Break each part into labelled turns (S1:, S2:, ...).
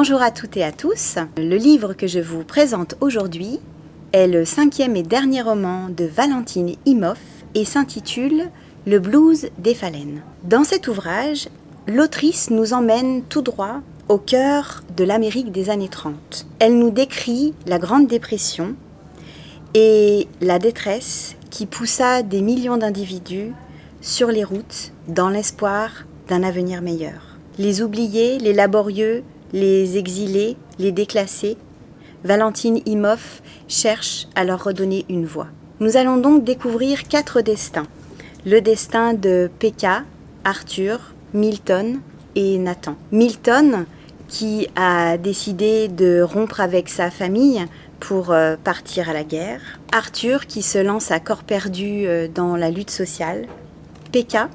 S1: Bonjour à toutes et à tous. Le livre que je vous présente aujourd'hui est le cinquième et dernier roman de Valentine Imhoff et s'intitule Le blues des phalènes. Dans cet ouvrage, l'autrice nous emmène tout droit au cœur de l'Amérique des années 30. Elle nous décrit la Grande Dépression et la détresse qui poussa des millions d'individus sur les routes dans l'espoir d'un avenir meilleur. Les oubliés, les laborieux, les exilés, les déclassés, Valentine Imhoff cherche à leur redonner une voix. Nous allons donc découvrir quatre destins. Le destin de Pekka, Arthur, Milton et Nathan. Milton, qui a décidé de rompre avec sa famille pour euh, partir à la guerre. Arthur, qui se lance à corps perdu euh, dans la lutte sociale. Pekka,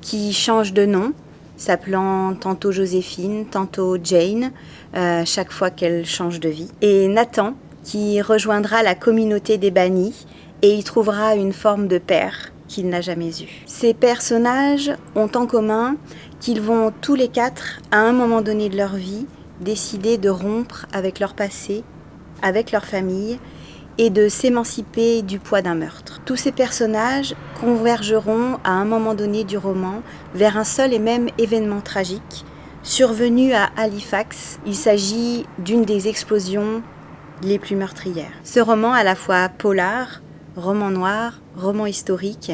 S1: qui change de nom s'appelant tantôt Joséphine, tantôt Jane, euh, chaque fois qu'elle change de vie. Et Nathan, qui rejoindra la communauté des bannis et y trouvera une forme de père qu'il n'a jamais eu. Ces personnages ont en commun qu'ils vont tous les quatre, à un moment donné de leur vie, décider de rompre avec leur passé, avec leur famille et de s'émanciper du poids d'un meurtre. Tous ces personnages convergeront à un moment donné du roman vers un seul et même événement tragique, survenu à Halifax. Il s'agit d'une des explosions les plus meurtrières. Ce roman, à la fois polar, roman noir, roman historique,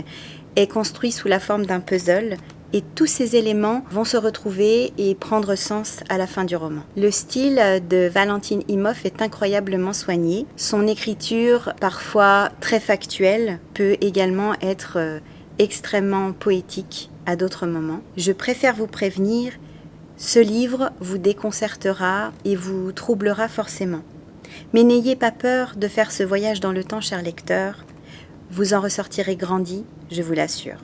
S1: est construit sous la forme d'un puzzle et tous ces éléments vont se retrouver et prendre sens à la fin du roman. Le style de Valentine Imhoff est incroyablement soigné. Son écriture, parfois très factuelle, peut également être euh, extrêmement poétique à d'autres moments. Je préfère vous prévenir, ce livre vous déconcertera et vous troublera forcément. Mais n'ayez pas peur de faire ce voyage dans le temps, cher lecteur. Vous en ressortirez grandi, je vous l'assure.